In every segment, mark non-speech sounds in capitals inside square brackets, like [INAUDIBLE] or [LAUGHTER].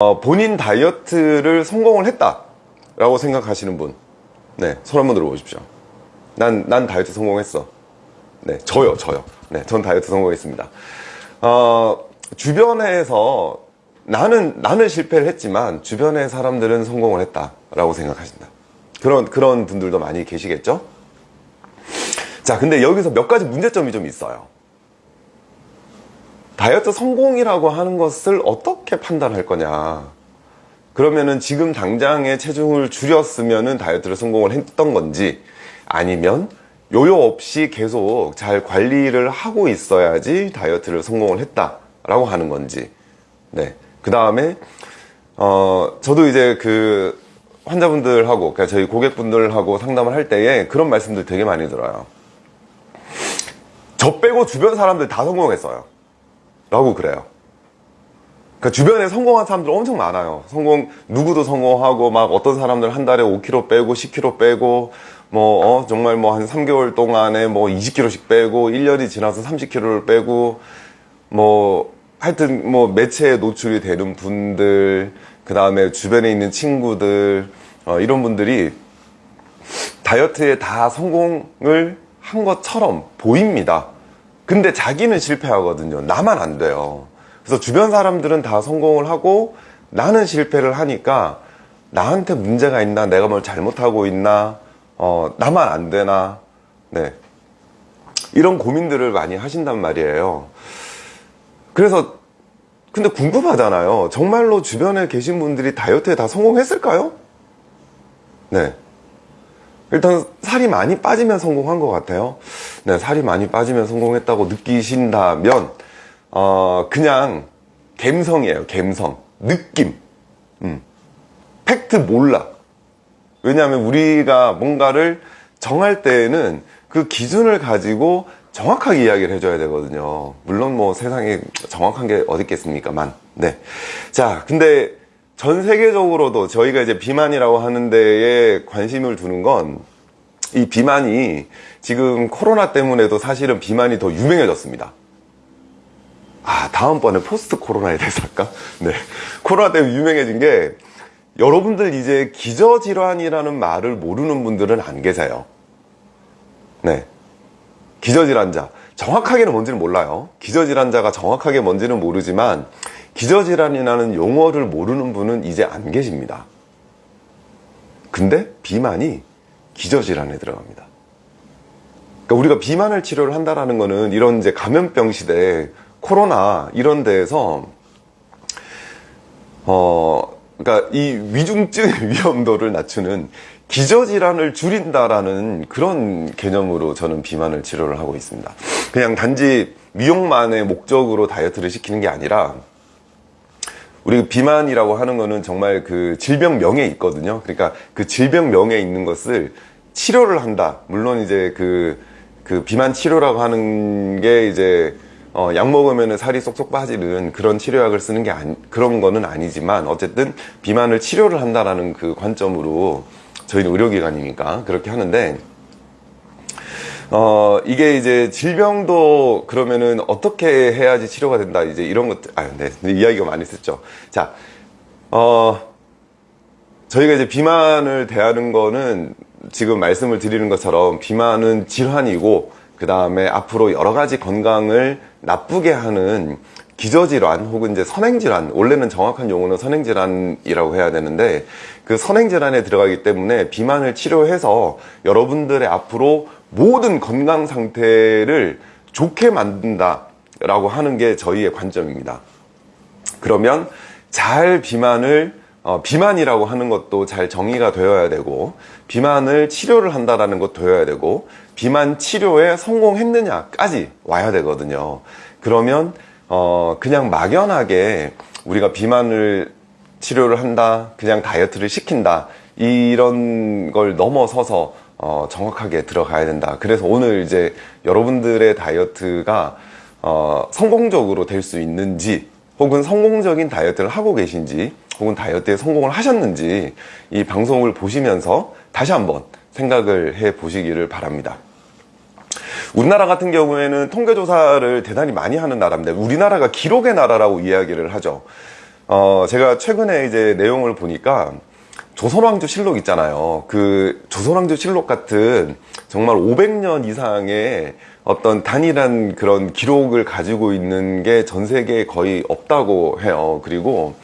어, 본인 다이어트를 성공을 했다 라고 생각하시는 분, 네, 손 한번 들어보십시오. 난, 난 다이어트 성공했어. 네, 저요, 저요. 네, 전 다이어트 성공했습니다. 어, 주변에서 나는, 나는 실패를 했지만 주변의 사람들은 성공을 했다 라고 생각하신다. 그런, 그런 분들도 많이 계시겠죠? 자, 근데 여기서 몇 가지 문제점이 좀 있어요. 다이어트 성공이라고 하는 것을 어떻게 판단할 거냐. 그러면은 지금 당장의 체중을 줄였으면은 다이어트를 성공을 했던 건지 아니면 요요 없이 계속 잘 관리를 하고 있어야지 다이어트를 성공을 했다 라고 하는 건지. 네. 그 다음에, 어, 저도 이제 그 환자분들하고, 그러니까 저희 고객분들하고 상담을 할 때에 그런 말씀들 되게 많이 들어요. 저 빼고 주변 사람들 다 성공했어요. 라고 그래요. 그러니까 주변에 성공한 사람들 엄청 많아요. 성공, 누구도 성공하고, 막 어떤 사람들 한 달에 5kg 빼고, 10kg 빼고, 뭐, 어, 정말 뭐 한 3개월 동안에 뭐 20kg씩 빼고, 1년이 지나서 30kg를 빼고, 뭐, 하여튼 뭐 매체에 노출이 되는 분들, 그 다음에 주변에 있는 친구들, 어, 이런 분들이 다이어트에 다 성공을 한 것처럼 보입니다. 근데 자기는 실패하거든요. 나만 안 돼요. 그래서 주변 사람들은 다 성공을 하고 나는 실패를 하니까 나한테 문제가 있나, 내가 뭘 잘못하고 있나, 어, 나만 안 되나, 네. 이런 고민들을 많이 하신단 말이에요. 그래서, 근데 궁금하잖아요. 정말로 주변에 계신 분들이 다이어트에 다 성공했을까요? 네. 일단 살이 많이 빠지면 성공한 것 같아요. 네, 살이 많이 빠지면 성공했다고 느끼신다면 어, 그냥 갬성이에요. 갬성, 느낌. 음. 팩트 몰라. 왜냐하면 우리가 뭔가를 정할 때에는 그 기준을 가지고 정확하게 이야기를 해줘야 되거든요. 물론 뭐 세상에 정확한 게 어디 있겠습니까만. 네. 자, 근데 전 세계적으로도 저희가 이제 비만이라고 하는 데에 관심을 두는 건 이 비만이 지금 코로나 때문에도 사실은 비만이 더 유명해졌습니다. 아, 다음번에 포스트 코로나에 대해서 할까? [LAUGHS] 네. 코로나 때문에 유명해진 게 여러분들 이제 기저질환이라는 말을 모르는 분들은 안 계세요. 네. 기저질환자. 정확하게는 뭔지는 몰라요. 기저질환자가 정확하게 뭔지는 모르지만 기저질환이라는 용어를 모르는 분은 이제 안 계십니다. 근데 비만이 기저질환에 들어갑니다. 그러니까 우리가 비만을 치료를 한다라는 거는 이런 이제 감염병 시대, 코로나 이런 데에서 어 그러니까 이 위중증 [LAUGHS] 위험도를 낮추는 기저질환을 줄인다라는 그런 개념으로 저는 비만을 치료를 하고 있습니다. 그냥 단지 미용만의 목적으로 다이어트를 시키는 게 아니라 우리 비만이라고 하는 거는 정말 그 질병명에 있거든요. 그러니까 그 질병명에 있는 것을 치료를 한다. 물론 이제 그, 그 비만 치료라고 하는 게 이제 어, 약 먹으면 살이 쏙쏙 빠지는 그런 치료약을 쓰는 게 아니, 그런 거는 아니지만 어쨌든 비만을 치료를 한다라는 그 관점으로 저희는 의료기관이니까 그렇게 하는데 어, 이게 이제 질병도 그러면은 어떻게 해야지 치료가 된다. 이제 이런 것들, 아, 네. 이야기가 많이 있었죠. 자, 어, 저희가 이제 비만을 대하는 거는 지금 말씀을 드리는 것처럼 비만은 질환이고, 그 다음에 앞으로 여러 가지 건강을 나쁘게 하는 기저질환 혹은 이제 선행질환, 원래는 정확한 용어는 선행질환이라고 해야 되는데, 그 선행질환에 들어가기 때문에 비만을 치료해서 여러분들의 앞으로 모든 건강 상태를 좋게 만든다 라고 하는 게 저희의 관점입니다. 그러면 잘 비만을 어, 비만이라고 하는 것도 잘 정의가 되어야 되고 비만을 치료를 한다라는 것도 되어야 되고 비만 치료에 성공했느냐까지 와야 되거든요. 그러면 어, 그냥 막연하게 우리가 비만을 치료를 한다, 그냥 다이어트를 시킨다 이런 걸 넘어서서 어, 정확하게 들어가야 된다. 그래서 오늘 이제 여러분들의 다이어트가 어, 성공적으로 될 수 있는지 혹은 성공적인 다이어트를 하고 계신지 혹은 다이어트에 성공을 하셨는지 이 방송을 보시면서 다시 한번 생각을 해 보시기를 바랍니다. 우리나라 같은 경우에는 통계조사를 대단히 많이 하는 나라입니다. 우리나라가 기록의 나라라고 이야기를 하죠. 어, 제가 최근에 이제 내용을 보니까 조선왕조 실록 있잖아요. 그 조선왕조 실록 같은 정말 500년 이상의 어떤 단일한 그런 기록을 가지고 있는 게 전 세계에 거의 없다고 해요. 그리고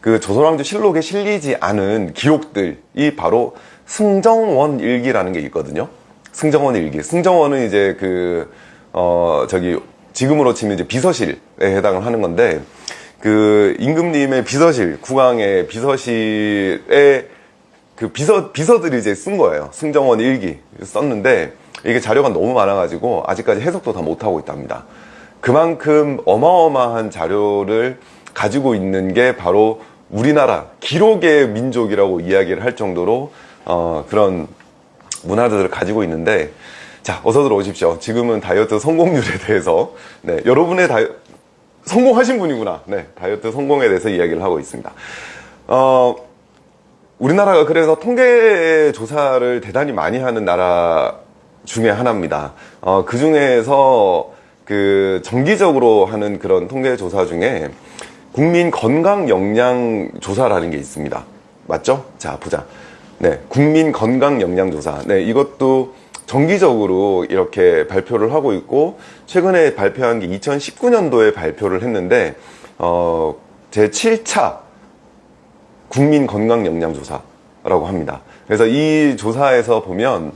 그 조선왕조 실록에 실리지 않은 기록들이 바로 승정원 일기라는 게 있거든요. 승정원 일기. 승정원은 이제 그, 어, 저기, 지금으로 치면 이제 비서실에 해당을 하는 건데, 그 임금님의 비서실, 국왕의 비서실에 그 비서, 비서들이 이제 쓴 거예요. 승정원 일기 썼는데, 이게 자료가 너무 많아가지고, 아직까지 해석도 다 못하고 있답니다. 그만큼 어마어마한 자료를 가지고 있는 게 바로 우리나라 기록의 민족이라고 이야기를 할 정도로 어, 그런 문화들을 가지고 있는데 자 어서 들어오십시오 지금은 다이어트 성공률에 대해서 네, 여러분의 다이 성공하신 분이구나 네, 다이어트 성공에 대해서 이야기를 하고 있습니다 어, 우리나라가 그래서 통계 조사를 대단히 많이 하는 나라 중에 하나입니다 어, 그 중에서 그 정기적으로 하는 그런 통계 조사 중에 국민 건강 영양 조사라는 게 있습니다. 맞죠? 자, 보자. 네. 국민 건강 영양 조사. 네. 이것도 정기적으로 이렇게 발표를 하고 있고, 최근에 발표한 게 2019년도에 발표를 했는데, 어, 제 7차 국민 건강 영양 조사라고 합니다. 그래서 이 조사에서 보면,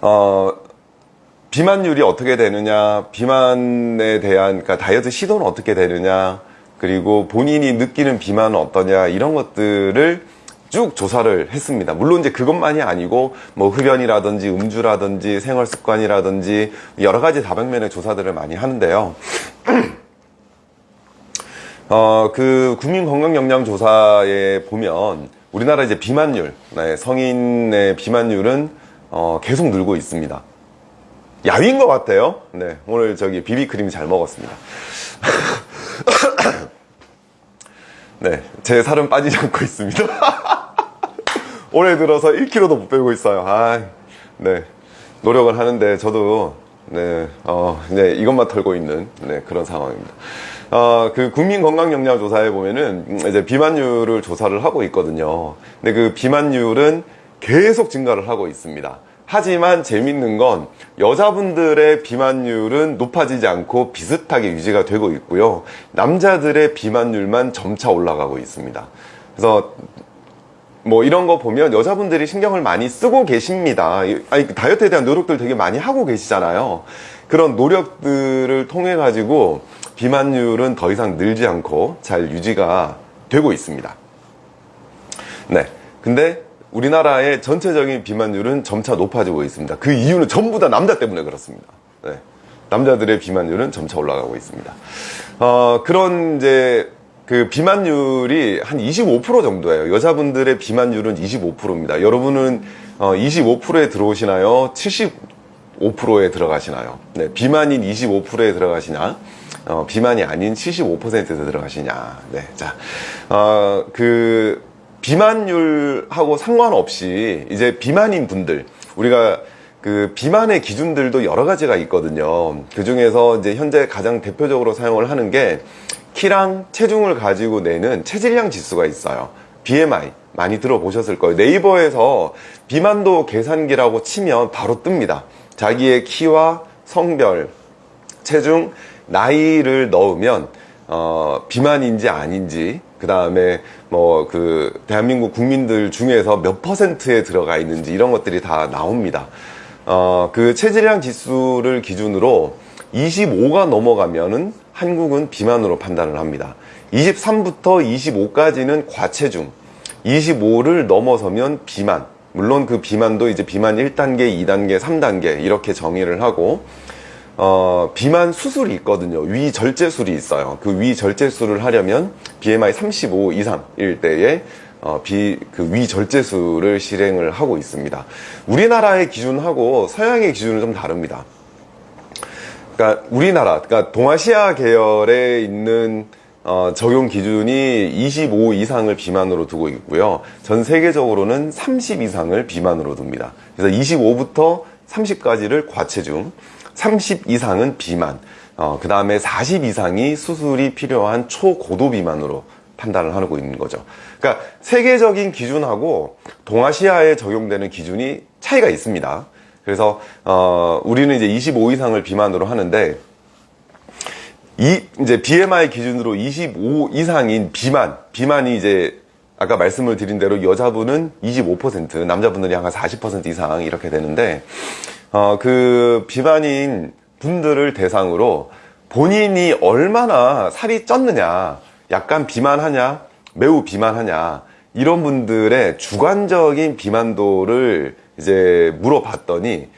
어, 비만율이 어떻게 되느냐, 비만에 대한, 그러니까 다이어트 시도는 어떻게 되느냐, 그리고 본인이 느끼는 비만은 어떠냐, 이런 것들을 쭉 조사를 했습니다. 물론 이제 그것만이 아니고, 뭐 흡연이라든지 음주라든지 생활 습관이라든지 여러 가지 다방면의 조사들을 많이 하는데요. [CLEARS THROAT] 어, 그 국민건강영양조사에 보면 우리나라 이제 비만율, 네, 성인의 비만율은 어, 계속 늘고 있습니다. 야위인 것 같아요. 네, 오늘 저기 비비크림 잘 먹었습니다. [COUGHS] 네, 제 살은 빠지지 않고 있습니다. [LAUGHS] 올해 들어서 1kg도 못 빼고 있어요. 아, 네, 노력을 하는데 저도 네, 어, 네, 이것만 털고 있는 네, 그런 상황입니다. 어, 그 국민 건강 영양 조사에 보면은 이제 비만율을 조사를 하고 있거든요. 근데 그 비만율은 계속 증가를 하고 있습니다. 하지만 재밌는 건 여자분들의 비만율은 높아지지 않고 비슷하게 유지가 되고 있고요. 남자들의 비만율만 점차 올라가고 있습니다. 그래서 뭐 이런 거 보면 여자분들이 신경을 많이 쓰고 계십니다. 아니, 다이어트에 대한 노력들 되게 많이 하고 계시잖아요. 그런 노력들을 통해 가지고 비만율은 더 이상 늘지 않고 잘 유지가 되고 있습니다. 네. 근데 우리나라의 전체적인 비만율은 점차 높아지고 있습니다. 그 이유는 전부 다 남자 때문에 그렇습니다. 네. 남자들의 비만율은 점차 올라가고 있습니다. 어, 그런 이제 그 비만율이 한 25% 정도예요. 여자분들의 비만율은 25%입니다. 여러분은 어, 25%에 들어오시나요? 75%에 들어가시나요? 네, 비만인 25%에 들어가시냐? 어, 비만이 아닌 75%에 들어가시냐? 네, 자, 어, 그 비만율하고 상관없이 이제 비만인 분들 우리가 그 비만의 기준들도 여러 가지가 있거든요. 그 중에서 이제 현재 가장 대표적으로 사용을 하는 게 키랑 체중을 가지고 내는 체질량 지수가 있어요. BMI 많이 들어보셨을 거예요. 네이버에서 비만도 계산기라고 치면 바로 뜹니다. 자기의 키와 성별, 체중, 나이를 넣으면 어, 비만인지 아닌지 그 다음에 뭐 그 대한민국 국민들 중에서 몇 퍼센트에 들어가 있는지 이런 것들이 다 나옵니다. 어, 그 체질량 지수를 기준으로 25가 넘어가면은 한국은 비만으로 판단을 합니다. 23부터 25까지는 과체중, 25를 넘어서면 비만. 물론 그 비만도 이제 비만 1단계, 2단계, 3단계 이렇게 정의를 하고 어, 비만 수술이 있거든요. 위 절제술이 있어요. 그 위 절제술을 하려면 BMI 35 이상일 때에 어, 비, 그 위 절제술을 실행을 하고 있습니다. 우리나라의 기준하고 서양의 기준은 좀 다릅니다. 그러니까 우리나라, 그러니까 동아시아 계열에 있는 어, 적용 기준이 25 이상을 비만으로 두고 있고요. 전 세계적으로는 30 이상을 비만으로 둡니다. 그래서 25부터 30까지를 과체중, 30 이상은 비만, 어, 그 다음에 40 이상이 수술이 필요한 초고도 비만으로 판단을 하고 있는 거죠. 그러니까 세계적인 기준하고 동아시아에 적용되는 기준이 차이가 있습니다. 그래서 어, 우리는 이제 25 이상을 비만으로 하는데 이 이제 BMI 기준으로 25 이상인 비만, 비만이 이제 아까 말씀을 드린 대로 여자분은 25%, 남자분들이 한 40% 이상 이렇게 되는데 어, 그 비만인 분들을 대상으로 본인이 얼마나 살이 쪘느냐, 약간 비만하냐, 매우 비만하냐 이런 분들의 주관적인 비만도를 이제 물어봤더니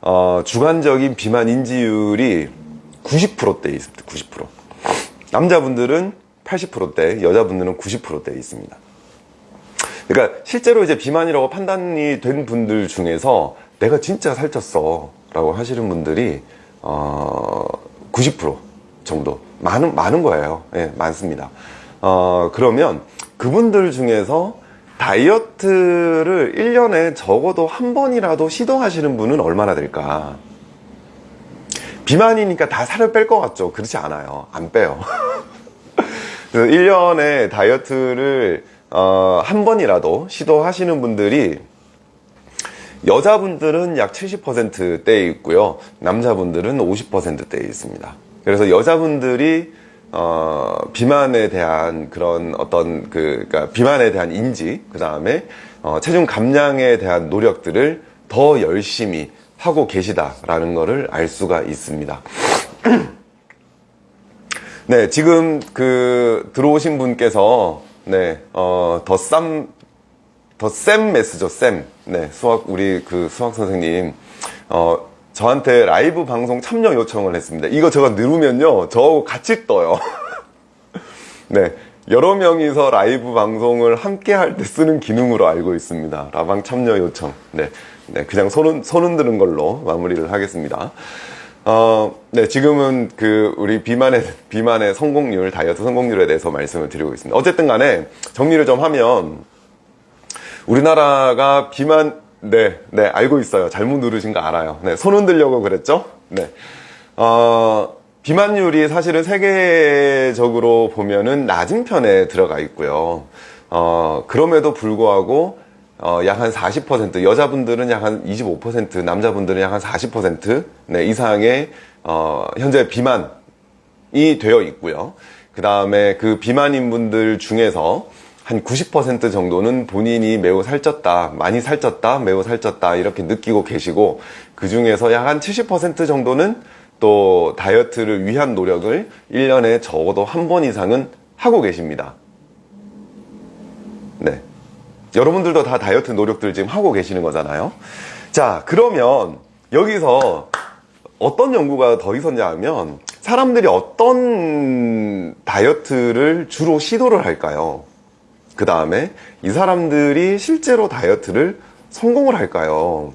어, 주관적인 비만 인지율이 90%대에 있습니다. 90%. 남자분들은 80%대, 여자분들은 90%대에 있습니다. 그러니까 실제로 이제 비만이라고 판단이 된 분들 중에서 내가 진짜 살쪘어 라고 하시는 분들이 어, 90% 정도 많은 많은 거예요. 예, 많습니다. 어, 그러면 그분들 중에서 다이어트를 1년에 적어도 한 번이라도 시도하시는 분은 얼마나 될까? 비만이니까 다 살을 뺄 것 같죠? 그렇지 않아요. 안 빼요. [LAUGHS] 1년에 다이어트를 어, 한 번이라도 시도하시는 분들이 여자분들은 약 70%대에 있고요. 남자분들은 50%대에 있습니다. 그래서 여자분들이 어, 비만에 대한 그런 어떤 그, 그러니까 비만에 대한 인지, 그 다음에 어, 체중 감량에 대한 노력들을 더 열심히 하고 계시다라는 것을 알 수가 있습니다. [CLEARS THROAT] 네, 지금 그 들어오신 분께서 네, 어, 더 쌈, 더쌤 math죠, 쌤. 네, 수학, 우리 그 수학 선생님, 어, 저한테 라이브 방송 참여 요청을 했습니다. 이거 제가 누르면요, 저하고 같이 떠요. [LAUGHS] 네, 여러 명이서 라이브 방송을 함께 할 때 쓰는 기능으로 알고 있습니다. 라방 참여 요청. 네, 네, 그냥 손, 손 흔드는 걸로 마무리를 하겠습니다. 어, 네, 지금은 그 우리 비만의 비만의 성공률, 다이어트 성공률에 대해서 말씀을 드리고 있습니다. 어쨌든 간에 정리를 좀 하면 우리나라가 비만 네, 네, 알고 있어요. 잘못 누르신 거 알아요. 네, 손 흔들려고 그랬죠? 네. 어, 비만율이 사실은 세계적으로 보면은 낮은 편에 들어가 있고요. 어, 그럼에도 불구하고 어, 약 한 40% 여자분들은 약 한 25% 남자분들은 약 한 40% 네, 이상의 어, 현재 비만이 되어 있고요. 그 다음에 그 비만인 분들 중에서 한 90% 정도는 본인이 매우 살쪘다, 많이 살쪘다, 매우 살쪘다 이렇게 느끼고 계시고 그 중에서 약 한 70% 정도는 또 다이어트를 위한 노력을 1년에 적어도 한 번 이상은 하고 계십니다. 네. 여러분들도 다 다이어트 노력들 지금 하고 계시는 거잖아요. 자, 그러면 여기서 어떤 연구가 더 있었냐 하면 사람들이 어떤 다이어트를 주로 시도를 할까요? 그 다음에 이 사람들이 실제로 다이어트를 성공을 할까요?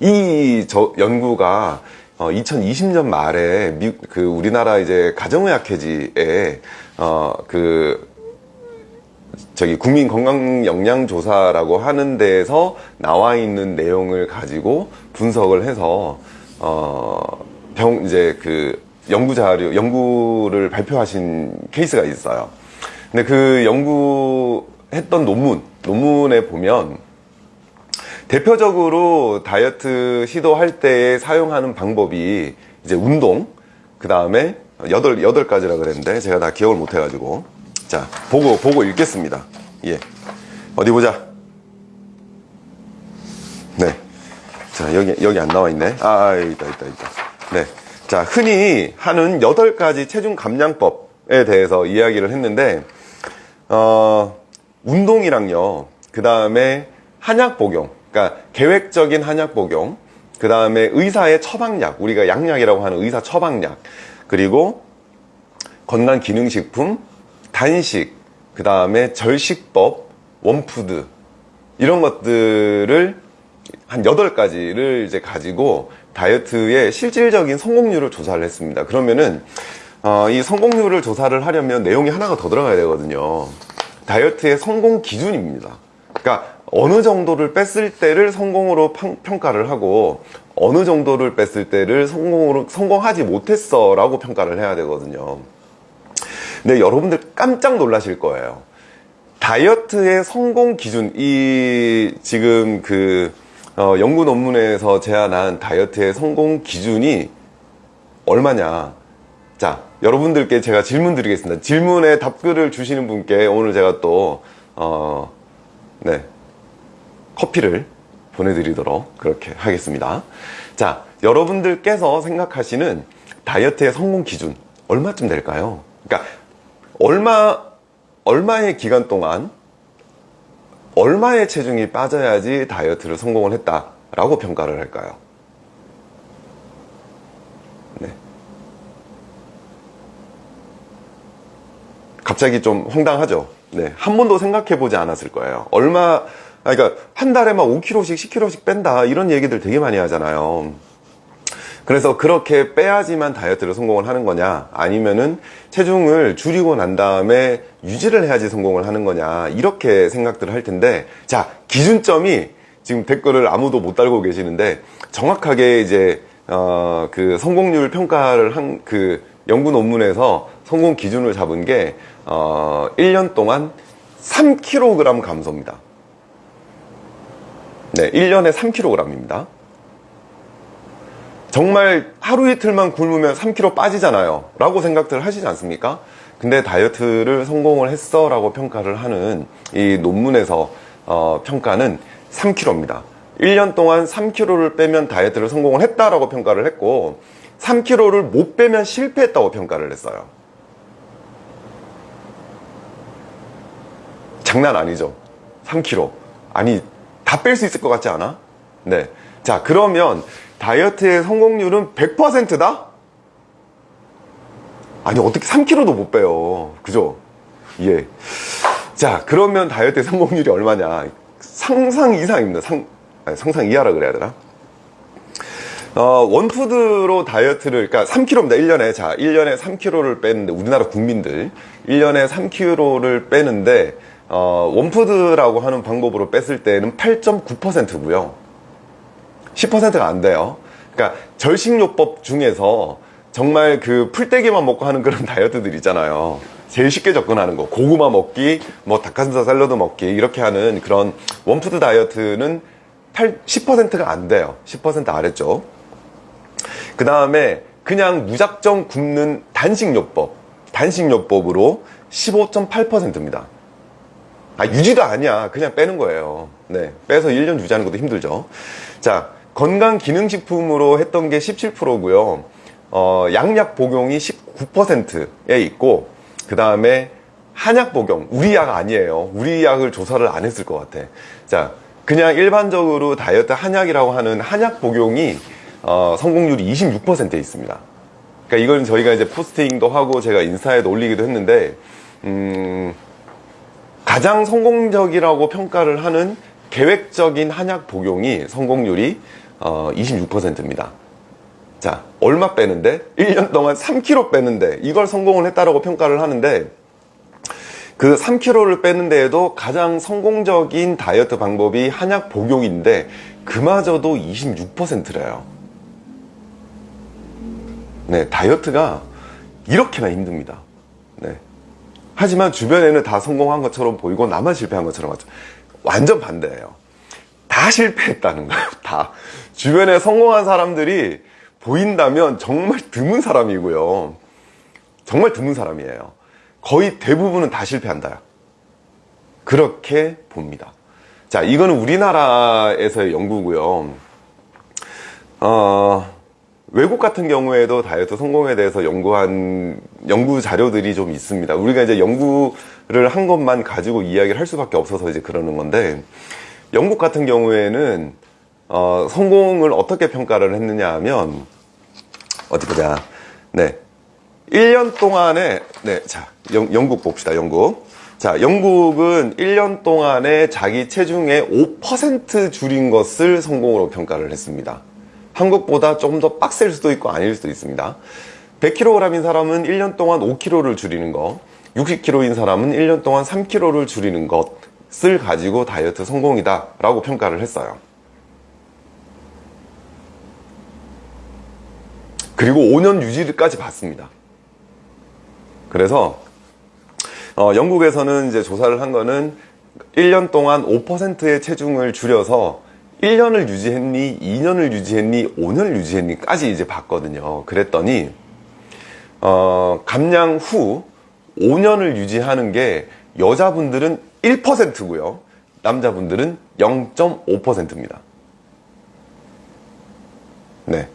이저 연구가 2020년 말에 미, 그 우리나라 이제 가정의학회지에 어 그 저기 국민 건강 영양 조사라고 하는 데에서 나와 있는 내용을 가지고 분석을 해서 어병 이제 그 연구 자료 연구를 발표하신 케이스가 있어요. 근데 그 연구했던 논문 논문에 보면 대표적으로 다이어트 시도할 때 사용하는 방법이 이제 운동 그 다음에 여덟 여덟 가지라 그랬는데 제가 다 기억을 못 해가지고 자, 보고, 보고 읽겠습니다. 예. 어디 보자. 네. 자, 여기, 여기 안 나와 있네. 아, 아 있다, 있다, 있다. 네. 자, 흔히 하는 8가지 체중 감량법에 대해서 이야기를 했는데, 어, 운동이랑요, 그 다음에 한약 복용, 그러니까 계획적인 한약 복용, 그 다음에 의사의 처방약, 우리가 양약이라고 하는 의사 처방약, 그리고 건강기능식품, 단식, 그 다음에 절식법, 원푸드 이런 것들을 한 8가지를 이제 가지고 다이어트의 실질적인 성공률을 조사를 했습니다. 그러면은 어, 이 성공률을 조사를 하려면 내용이 하나가 더 들어가야 되거든요. 다이어트의 성공 기준입니다. 그러니까 어느 정도를 뺐을 때를 성공으로 평가를 하고 어느 정도를 뺐을 때를 성공으로 성공하지 못했어 라고 평가를 해야 되거든요. 근데 여러분들 깜짝 놀라실 거예요. 다이어트의 성공 기준, 이 지금 그 어, 연구 논문에서 제안한 다이어트의 성공 기준이 얼마냐. 자, 여러분들께 제가 질문 드리겠습니다. 질문에 답글을 주시는 분께 오늘 제가 또, 어, 네. 커피를 보내드리도록 그렇게 하겠습니다. 자, 여러분들께서 생각하시는 다이어트의 성공 기준, 얼마쯤 될까요? 그러니까, 얼마, 얼마의 기간 동안, 얼마의 체중이 빠져야지 다이어트를 성공을 했다 라고 평가를 할까요? 네. 갑자기 좀 황당하죠? 네. 한 번도 생각해 보지 않았을 거예요. 얼마, 그러니까 한 달에 막 5kg씩, 10kg씩 뺀다. 이런 얘기들 되게 많이 하잖아요. 그래서 그렇게 빼야지만 다이어트를 성공을 하는 거냐 아니면은 체중을 줄이고 난 다음에 유지를 해야지 성공을 하는 거냐 이렇게 생각들을 할 텐데 자 기준점이 지금 댓글을 아무도 못 달고 계시는데 정확하게 이제 어 그 성공률 평가를 한 그 연구 논문에서 성공 기준을 잡은 게 어 1년 동안 3kg 감소입니다. 네, 1년에 3kg입니다. 정말 하루 이틀만 굶으면 3kg 빠지잖아요. 라고 생각들 하시지 않습니까? 근데 다이어트를 성공을 했어 라고 평가를 하는 이 논문에서 어, 평가는 3kg입니다. 1년 동안 3kg를 빼면 다이어트를 성공을 했다라고 평가를 했고 3kg를 못 빼면 실패했다고 평가를 했어요. 장난 아니죠. 3kg. 아니 다 뺄 수 있을 것 같지 않아? 네. 자 그러면 다이어트의 성공률은 100%다? 아니 어떻게 3kg도 못 빼요 그죠? 예. 자 그러면 다이어트의 성공률이 얼마냐 상상 이상입니다 상, 아니, 상상 이하라 그래야 되나? 어, 원푸드로 다이어트를, 그러니까 3kg입니다. 1년에. 자, 1년에 3kg를 빼는데, 우리나라 국민들. 1년에 3kg를 빼는데, 어, one food라고 하는 방법으로 뺐을 때는 8.9%고요. 10%가 안 돼요. 그러니까 절식요법 중에서 정말 그 풀떼기만 먹고 하는 그런 [LAUGHS] 다이어트들 있잖아요. 제일 쉽게 접근하는 거. 고구마 먹기, 뭐 닭가슴살 샐러드 먹기 이렇게 하는 그런 one food 다이어트는 8, 10%가 안 돼요. 10% 아래쪽. 그 다음에 그냥 무작정 굶는 단식요법. 단식요법으로 15.8%입니다. 아, 유지도 아니야. 그냥 빼는 거예요. 네. 빼서 1년 유지하는 것도 힘들죠. 자, 건강기능식품으로 했던 게 17%고요. 어, 양약 복용이 19%에 있고 그 다음에 한약 복용, 우리 약 아니에요. 우리 약을 조사를 안 했을 것 같아. 자, 그냥 일반적으로 다이어트 한약이라고 하는 한약 복용이 어, 성공률이 26%에 있습니다. 그러니까 이건 저희가 이제 포스팅도 하고 제가 인스타에도 올리기도 했는데 음, 가장 성공적이라고 평가를 하는 계획적인 한약 복용이 성공률이 어, 26%입니다. 자, 얼마 빼는데? 1년 동안 3kg 빼는데 이걸 성공을 했다라고 평가를 하는데 그 3kg를 빼는 데에도 가장 성공적인 다이어트 방법이 한약 복용인데 그마저도 26%래요. 네, 다이어트가 이렇게나 힘듭니다. 네. 하지만 주변에는 다 성공한 것처럼 보이고 나만 실패한 것처럼. 완전 반대예요. 다 실패했다는 거예요. [LAUGHS] 다. 주변에 성공한 사람들이 보인다면 정말 드문 사람이고요. 정말 드문 사람이에요. 거의 대부분은 다 실패한다. 그렇게 봅니다. 자, 이거는 우리나라에서의 연구고요. 어, 외국 같은 경우에도 다이어트 성공에 대해서 연구한 연구 자료들이 좀 있습니다. 우리가 이제 연구를 한 것만 가지고 이야기를 할 수밖에 없어서 이제 그러는 건데 영국 같은 경우에는 어, 성공을 어떻게 평가를 했느냐 하면 어디 보자. 네. 1년 동안에 네, 자, 영, 영국 봅시다. 영국. 자, 영국은 1년 동안에 자기 체중의 5% 줄인 것을 성공으로 평가를 했습니다. 한국보다 조금 더 빡셀 수도 있고 아닐 수도 있습니다. 100kg인 사람은 1년 동안 5kg를 줄이는 거, 60kg인 사람은 1년 동안 3kg를 줄이는 것 을 가지고 다이어트 성공이다 라고 평가를 했어요. 그리고 5년 유지까지 받습니다. 그래서 어, 영국에서는 이제 조사를 한 거는 1년 동안 5%의 체중을 줄여서 1년을 유지했니, 2년을 유지했니, 5년을 유지했니까지 이제 봤거든요. 그랬더니 어, 감량 후 5년을 유지하는 게 여자분들은 1%고요. 남자분들은 0.5%입니다. 네.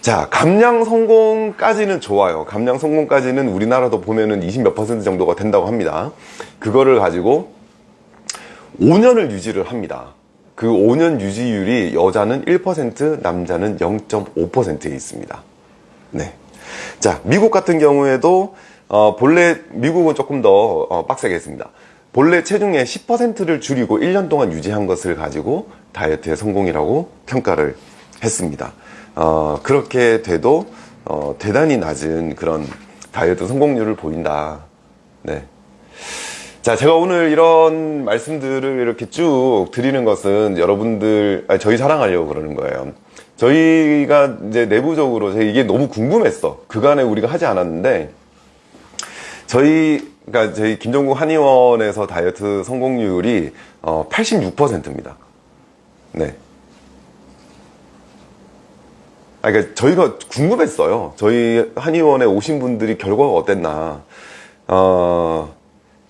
자, 감량 성공까지는 좋아요. 감량 성공까지는 우리나라도 보면은 20몇 퍼센트 정도가 된다고 합니다. 그거를 가지고 5년을 유지를 합니다. 그 5년 유지율이 여자는 1%, 남자는 0.5%에 있습니다. 네. 자, 미국 같은 경우에도 어, 본래 미국은 조금 더 어, 빡세게 했습니다. 본래 체중의 10%를 줄이고 1년 동안 유지한 것을 가지고 다이어트의 성공이라고 평가를 했습니다. 어, 그렇게 돼도 어, 대단히 낮은 그런 다이어트 성공률을 보인다. 네. 자, 제가 오늘 이런 말씀들을 이렇게 쭉 드리는 것은 여러분들, 아니, 저희 사랑하려고 그러는 거예요. 저희가 이제 내부적으로 이게 너무 궁금했어. 그간에 우리가 하지 않았는데, 저희, 그러니까 저희 김정국 한의원에서 다이어트 성공률이 어, 86%입니다. 네. 아, 그러니까 저희가 궁금했어요. 저희 한의원에 오신 분들이 결과가 어땠나. 어,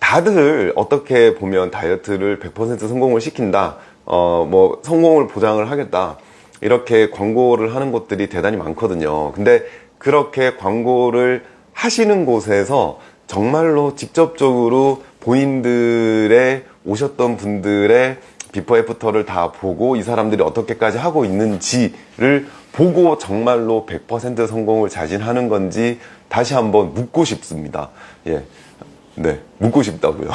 다들 어떻게 보면 다이어트를 100% 성공을 시킨다. 어, 뭐, 성공을 보장을 하겠다. 이렇게 광고를 하는 곳들이 대단히 많거든요. 근데 그렇게 광고를 하시는 곳에서 정말로 직접적으로 본인들의 오셨던 분들의 before after를 다 보고 이 사람들이 어떻게까지 하고 있는지를 보고 정말로 100% 성공을 자신하는 건지 다시 한번 묻고 싶습니다. 예. 네. 묻고 싶다고요. [LAUGHS]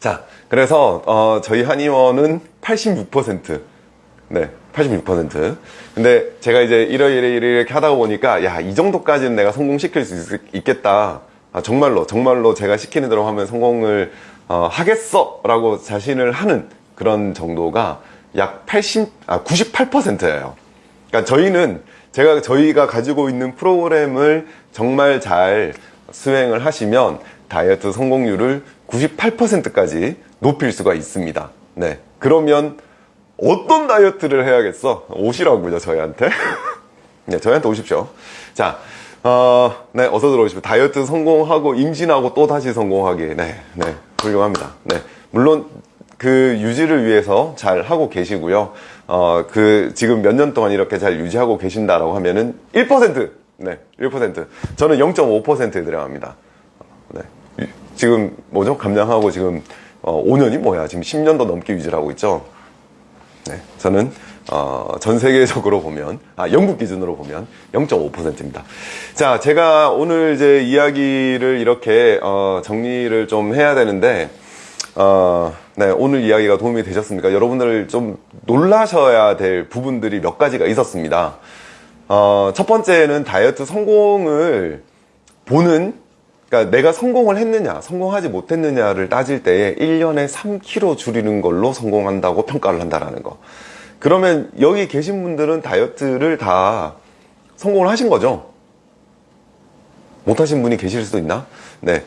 자, 그래서 어, 저희 한의원은 86% 네, 86%. 근데 제가 이제 이러이러 이렇게 하다 보니까 야, 이 정도까지는 내가 성공시킬 수 있, 겠다 아, 정말로 정말로 제가 시키는 대로 하면 성공을 어, 하겠어 라고 자신을 하는 그런 정도가 약 80, 아, 98%예요. 그러니까 저희는 제가 저희가 가지고 있는 프로그램을 정말 잘 수행을 하시면 다이어트 성공률을 98%까지 높일 수가 있습니다. 네. 그러면 어떤 다이어트를 해야겠어? 오시라고요, 저희한테. [LAUGHS] 네, 저희한테 오십시오. 자, 어, 네, 어서 들어오십시오. 다이어트 성공하고 임신하고 또 다시 성공하기. 네, 네, 훌륭합니다. 네. 물론 그 유지를 위해서 잘 하고 계시고요. 어, 그 지금 몇 년 동안 이렇게 잘 유지하고 계신다라고 하면은 1%. 네, 1%. 저는 0.5%에 들어갑니다. 네. 지금 뭐죠? 감량하고 지금 어, 5년이 뭐야? 지금 10년도 넘게 유지를 하고 있죠. 네, 저는 어, 전 세계적으로 보면 아 영국 기준으로 보면 0.5%입니다. 자, 제가 오늘 이제 이야기를 이렇게 어, 정리를 좀 해야 되는데 어, 네, 오늘 이야기가 도움이 되셨습니까? 여러분들 좀 놀라셔야 될 부분들이 몇 가지가 있었습니다. 어, 첫 번째는 다이어트 성공을 보는 그러니까 내가 성공을 했느냐, 성공하지 못했느냐를 따질 때에 1년에 3kg 줄이는 걸로 성공한다고 평가를 한다라는 거. 그러면 여기 계신 분들은 다이어트를 다 성공을 하신 거죠? 못하신 분이 계실 수도 있나? 네.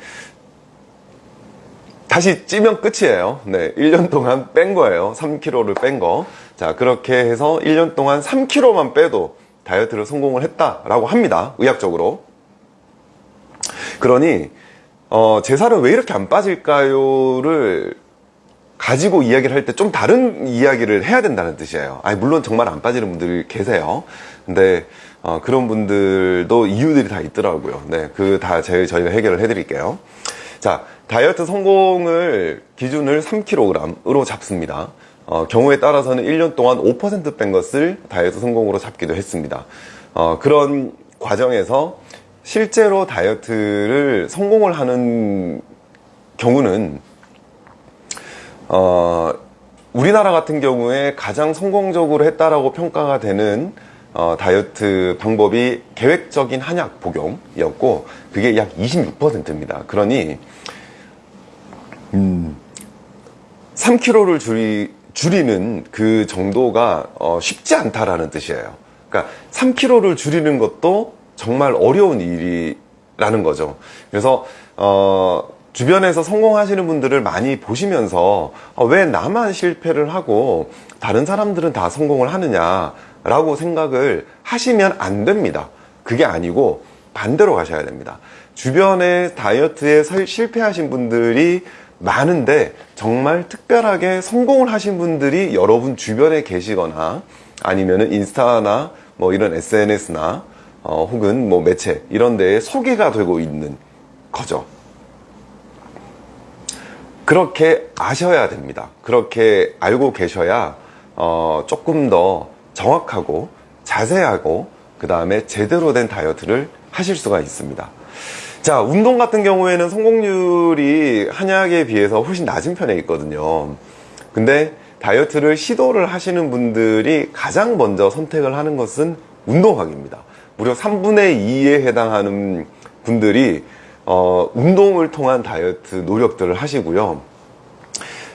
다시 찌면 끝이에요. 네. 1년 동안 뺀 거예요. 3kg를 뺀 거. 자, 그렇게 해서 1년 동안 3kg만 빼도 다이어트를 성공을 했다라고 합니다. 의학적으로. 그러니 어, 제 살은 왜 이렇게 안 빠질까요를 가지고 이야기를 할 때 좀 다른 이야기를 해야 된다는 뜻이에요. 아니, 물론 정말 안 빠지는 분들이 계세요. 근데 어, 그런 분들도 이유들이 다 있더라고요. 네, 그 다 저희가 해결을 해드릴게요. 자, 다이어트 성공을 기준을 3kg으로 잡습니다. 어, 경우에 따라서는 1년 동안 5%뺀 것을 다이어트 성공으로 잡기도 했습니다. 어, 그런 과정에서 실제로 다이어트를 성공을 하는 경우는 어, 우리나라 같은 경우에 가장 성공적으로 했다라고 평가가 되는 어, 다이어트 방법이 계획적인 한약 복용이었고 그게 약 26%입니다. 그러니 음, 3kg를 줄이, 줄이는 그 정도가 어, 쉽지 않다라는 뜻이에요. 그러니까 3kg를 줄이는 것도 정말 어려운 일이 라는 거죠. 그래서 어 주변에서 성공하시는 분들을 많이 보시면서 어, 왜 나만 실패를 하고 다른 사람들은 다 성공을 하느냐 라고 생각을 하시면 안 됩니다. 그게 아니고 반대로 가셔야 됩니다. 주변에 다이어트에 설- 실패하신 분들이 많은데 정말 특별하게 성공을 하신 분들이 여러분 주변에 계시거나 아니면은 인스타나 뭐 이런 SNS나 어, 혹은 뭐 매체 이런 데에 소개가 되고 있는 거죠. 그렇게 아셔야 됩니다. 그렇게 알고 계셔야 어, 조금 더 정확하고 자세하고 그 다음에 제대로 된 다이어트를 하실 수가 있습니다. 자, 운동 같은 경우에는 성공률이 한약에 비해서 훨씬 낮은 편에 있거든요. 근데 다이어트를 시도를 하시는 분들이 가장 먼저 선택을 하는 것은 운동학입니다. 무려 3분의 2에 해당하는 분들이 어, 운동을 통한 다이어트 노력들을 하시고요.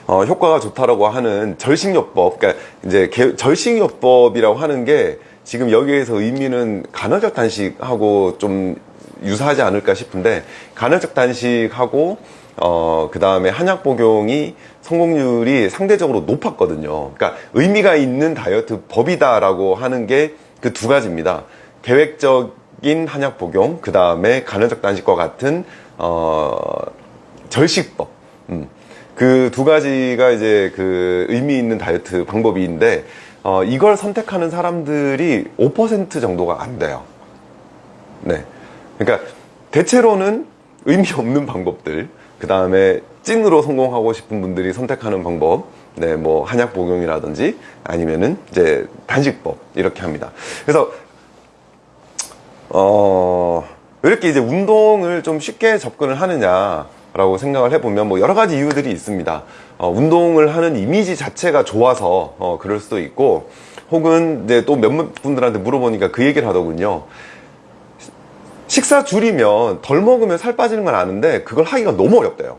어, 효과가 좋다라고 하는 절식요법, 그러니까 이제 개- 절식요법이라고 하는 게 지금 여기에서 의미는 간헐적 단식하고 좀 유사하지 않을까 싶은데 간헐적 단식하고 어, 그 다음에 한약 복용이 성공률이 상대적으로 높았거든요. 그러니까 의미가 있는 다이어트 법이다라고 하는 게 그 두 가지입니다. 계획적인 한약 복용, 그 다음에 간헐적 단식과 같은 어, 절식법. 음. 그 두 가지가 이제 그 의미 있는 다이어트 방법인데 어, 이걸 선택하는 사람들이 5% 정도가 안 돼요. 네. 그러니까 대체로는 의미 없는 방법들, 그 다음에 찐으로 성공하고 싶은 분들이 선택하는 방법, 네, 뭐 한약 복용이라든지 아니면은 이제 단식법 이렇게 합니다. 그래서 어, 왜 이렇게 이제 운동을 좀 쉽게 접근을 하느냐 라고 생각을 해보면 뭐 여러 가지 이유들이 있습니다. 어, 운동을 하는 이미지 자체가 좋아서 어, 그럴 수도 있고 혹은 이제 또 몇몇 분들한테 물어보니까 그 얘기를 하더군요. 식사 줄이면 덜 먹으면 살 빠지는 건 아는데 그걸 하기가 너무 어렵대요.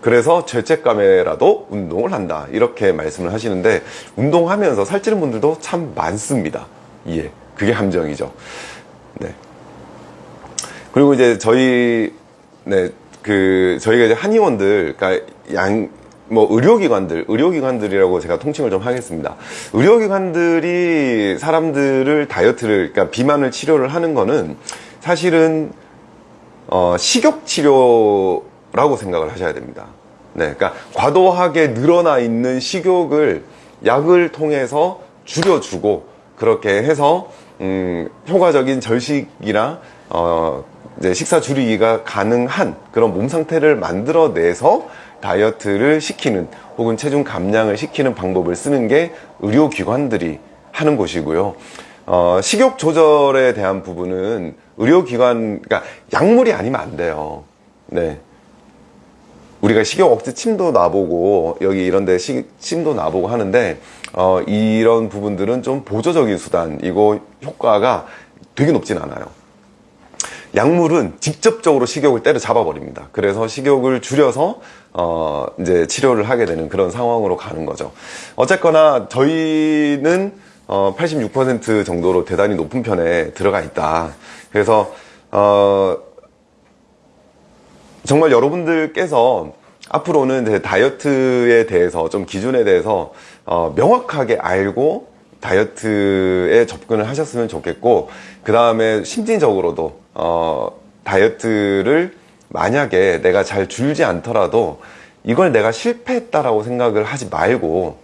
그래서 죄책감에라도 운동을 한다. 이렇게 말씀을 하시는데 운동하면서 살찌는 분들도 참 많습니다. 예. 그게 함정이죠. 네. 그리고 이제 저희 네, 그 저희가 이제 한의원들 그러니까 양 뭐 의료기관들, 의료기관들이라고 제가 통칭을 좀 하겠습니다. 의료기관들이 사람들을 다이어트를 그러니까 비만을 치료를 하는 거는 사실은 어, 식욕 치료라고 생각을 하셔야 됩니다. 네, 그러니까 과도하게 늘어나 있는 식욕을 약을 통해서 줄여주고 그렇게 해서 음, 효과적인 절식이나 어, 이제 식사 줄이기가 가능한 그런 몸 상태를 만들어내서 다이어트를 시키는 혹은 체중 감량을 시키는 방법을 쓰는 게 의료기관들이 하는 곳이고요. 어, 식욕 조절에 대한 부분은 의료기관, 그러니까 약물이 아니면 안 돼요. 네. 우리가 식욕 억제 침도 놔보고 여기 이런 데 시- 침도 놔보고 하는데 어, 이런 부분들은 좀 보조적인 수단이고 효과가 되게 높진 않아요. 약물은 직접적으로 식욕을 때려 잡아 버립니다. 그래서 식욕을 줄여서 어 이제 치료를 하게 되는 그런 상황으로 가는 거죠. 어쨌거나 저희는 어 86% 정도로 대단히 높은 편에 들어가 있다. 그래서 어 정말 여러분들께서 앞으로는 다이어트에 대해서 좀 기준에 대해서 어, 명확하게 알고 다이어트에 접근을 하셨으면 좋겠고 그 다음에 심리적으로도 어, 다이어트를 만약에 내가 잘 줄지 않더라도 이걸 내가 실패했다라고 생각을 하지 말고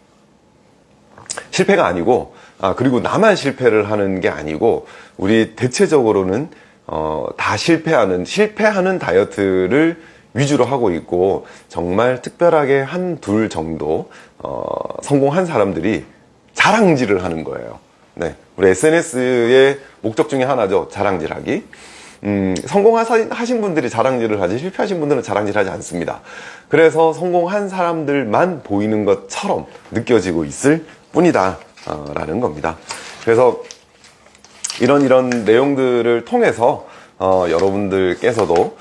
실패가 아니고 아 그리고 나만 실패를 하는 게 아니고 우리 대체적으로는 어, 다 실패하는 실패하는 다이어트를 위주로 하고 있고 정말 특별하게 한 둘 정도 어, 성공한 사람들이 자랑질을 하는 거예요. 네, 우리 SNS의 목적 중에 하나죠. 자랑질하기. 음, 성공하신 분들이 자랑질을 하지 실패하신 분들은 자랑질하지 않습니다. 그래서 성공한 사람들만 보이는 것처럼 느껴지고 있을 뿐이다 어, 라는 겁니다. 그래서 이런 이런 내용들을 통해서 어, 여러분들께서도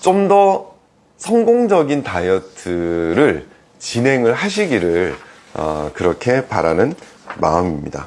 좀 더 성공적인 다이어트를 진행을 하시기를 어, 그렇게 바라는 마음입니다.